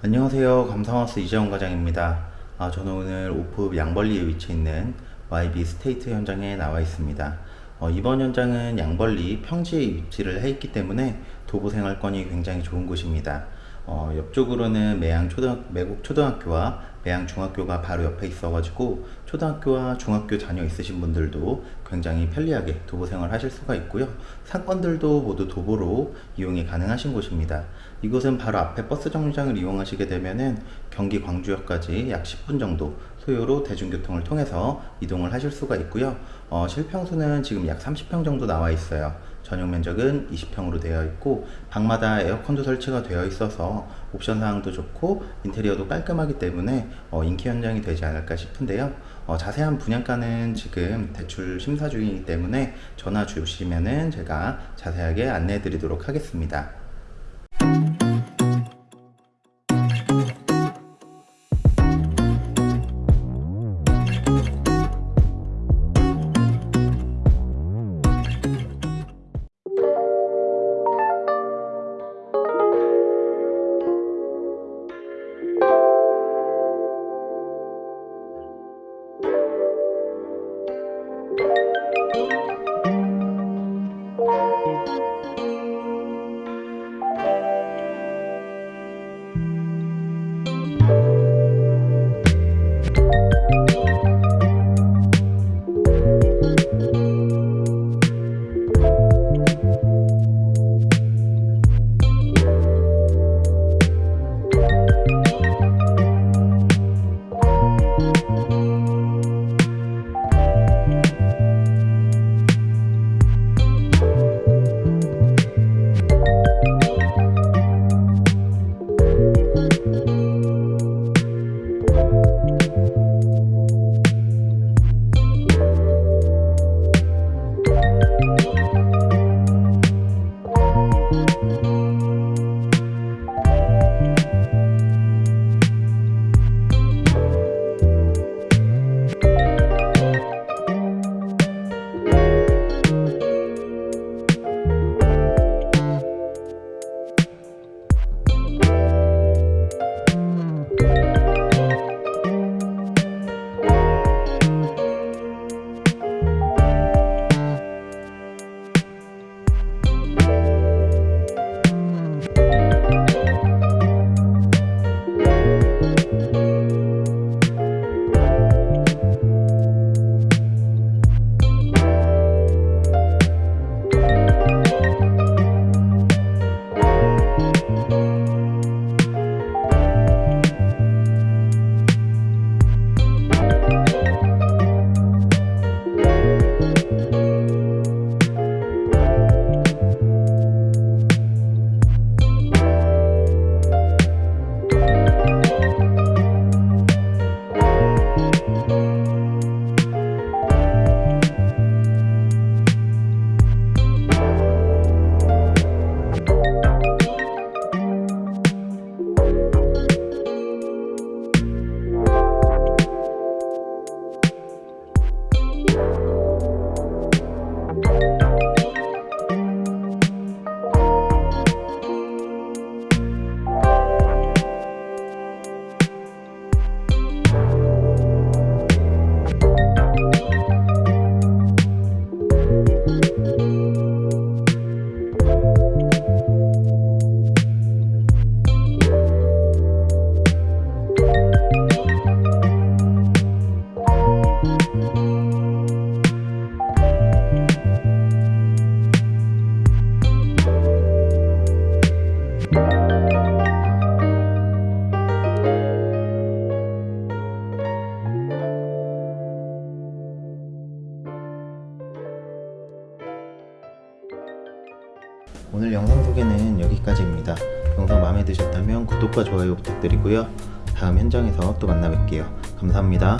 안녕하세요. 감성하우스 이재원 과장입니다. 아, 저는 오늘 오포 양벌리에 위치해 있는 YB 스테이트 현장에 나와 있습니다. 어, 이번 현장은 양벌리 평지에 위치를 해 있기 때문에 도보 생활권이 굉장히 좋은 곳입니다. 어, 옆쪽으로는 매양 초등, 매곡 초등학교와 매양 중학교가 바로 옆에 있어 가지고 초등학교와 중학교 자녀 있으신 분들도 굉장히 편리하게 도보 생활 하실 수가 있고요. 상권들도 모두 도보로 이용이 가능하신 곳입니다. 이곳은 바로 앞에 버스 정류장을 이용하시게 되면은 경기 광주역까지 약 10분 정도 소요로 대중교통을 통해서 이동을 하실 수가 있고요. 어, 실평수는 지금 약 30평 정도 나와 있어요 전용 면적은 20평으로 되어 있고 방마다 에어컨도 설치가 되어 있어서 옵션 사항도 좋고 인테리어도 깔끔하기 때문에 어, 인기 현장이 되지 않을까 싶은데요. 어, 자세한 분양가는 지금 대출 심사 중이기 때문에 전화 주시면은 제가 자세하게 안내해 드리도록 하겠습니다 오늘 영상 소개는 여기까지입니다. 영상 마음에 드셨다면 구독과 좋아요 부탁드리고요. 다음 현장에서 또 만나 뵐게요. 감사합니다.